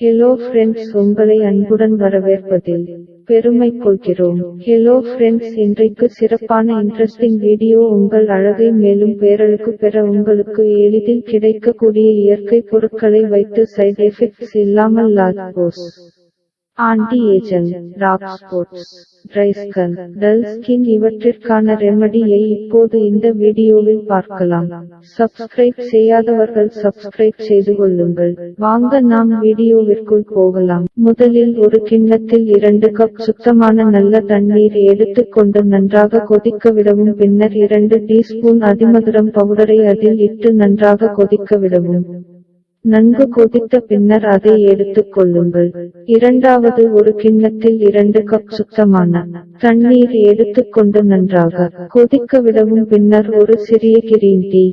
Hello friends உங்களை அன்புடன் வரவேற்பதில் பெருமை கொள்கிறோம். ஹலோ ஃப்ரெண்ட்ஸ் இன்றைக்கு சிறப்பான இன்ட்ரெஸ்டிங் வீடியோ உங்கள் அழகை மேலும் பேரழுக்கு பெற உங்களுக்கு எளிதில் கிடைக்கக்கூடிய இயற்கை பொருட்களை வைத்து சைட் எஃபெக்ட்ஸ் இல்லாமல் லாக் போஸ் ஆன்டி ஏஜென்ட் ராக் ஸ்போர்ட்ஸ் ட்ரைஸ்கன் டல் ஸ்கின் இவற்றிற்கான ரெமடியை இப்போது இந்த வீடியோவில் பார்க்கலாம். சப்ஸ்கிரைப் செய்யாதவர்கள் சப்ஸ்கிரைப் செய்து கொள்ளுங்கள். வாங்க நாம் வீடியோவிற்குள் போகலாம். முதலில் ஒரு கிண்ணத்தில் இரண்டு கப் சுத்தமான நல்ல தண்ணீர் எடுத்துக்கொண்டு நன்றாக கொதிக்க விடவும். பின்னர் இரண்டு டீஸ்பூன் அதிமதுரம் பவுடரை அதில் இட்டு நன்றாக கொதிக்க விடவும். நன்கு கொதித்த பின்னர் அதை எடுத்துக் கொள்ளுங்கள். இரண்டாவது ஒரு கிண்ணத்தில் இரண்டு கப் சுத்தமான தண்ணீர் எடுத்துக்கொண்டு நன்றாக கொதிக்க விடவும் பின்னர் ஒரு சிறிய கிரீன் டீ.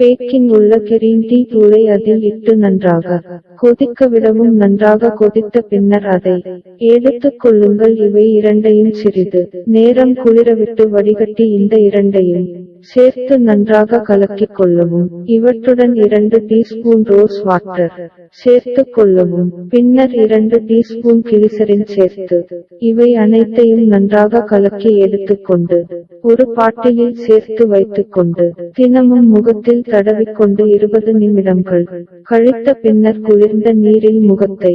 பேக்கிங் உள்ள கிரீன் டீ தூளை அதில் இட்டு நன்றாக கொதிக்க விடவும் நன்றாக கொதித்த பின்னர் அதை எடுத்துக் கொள்ளுங்கள். இவை இரண்டையும் சிறிது நேரம் குளிரவிட்டு வடிகட்டி இந்த இரண்டையும் சேர்த்து நன்றாக கலக்கிக் கொள்ளவும். இவற்றுடன் இரண்டு டீஸ்பூன் ரோஸ் வாட்டர் சேர்த்துக் கொள்ளவும். பின்னர் இரண்டு டீஸ்பூன் கிளிசரின் சேர்த்து இவை அனைத்தையும் நன்றாக கலக்கி எடுத்துக்கொண்டு ஒரு பாட்டியில் சேர்த்து வைத்துக்கொண்டு தினமும் முகத்தில் தடவிக்கொண்டு இருபது நிமிடங்கள் கழித்த பின்னர் குளிர்ந்த நீரில் முகத்தை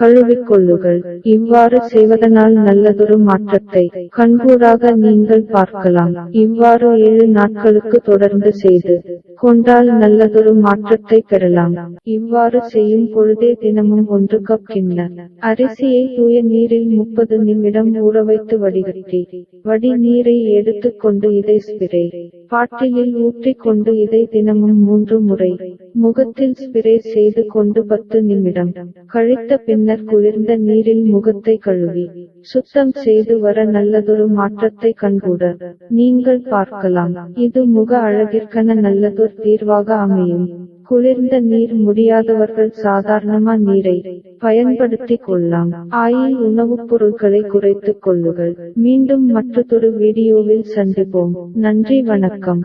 கழுவிக்கொள்ளுங்கள். இவ்வாறு செய்வதனால் நல்லதொரு மாற்றத்தை கண்கூடாக நீங்கள் பார்க்கலாம். இவ்வாறு ஏழு நாட்களுக்கு தொடர்ந்து செய்து கொண்டால் நல்லதொரு மாற்றத்தை பெறலாம். இவ்வாறு செய்யும் பொழுதே தினமும் ஒன்று கப் கிண்ண. அரிசியை தூய நீரில் முப்பது நிமிடம் ஊறவைத்து வடிகட்டி வடி நீரை எடுத்துக்கொண்டு இதை ஸ்பிரே. பாட்டிலில் ஊற்றிக் கொண்டு இதை தினமும் மூன்று முறை முகத்தில் ஸ்பிரே செய்து கொண்டு பத்து நிமிடம். கழித்த பின்னர் குளிர்ந்த நீரில் முகத்தை கழுவி சுத்தம் செய்து வர நல்லதொரு மாற்றத்தை கண்கூட நீங்கள் பார்க்கலாம். இது முக அழகிற்கன நல்லதொரு தீர்வாக அமையும். குளிர்ந்த நீர் முடியாதவர்கள் சாதாரணமா நீரை பயன்படுத்திக் கொள்ளலாம். ஆயில் உணவுப் பொருட்களை குறைத்துக் கொள்ளுங்கள். மீண்டும் மற்றொரு வீடியோவில் சந்திப்போம். நன்றி வணக்கம்.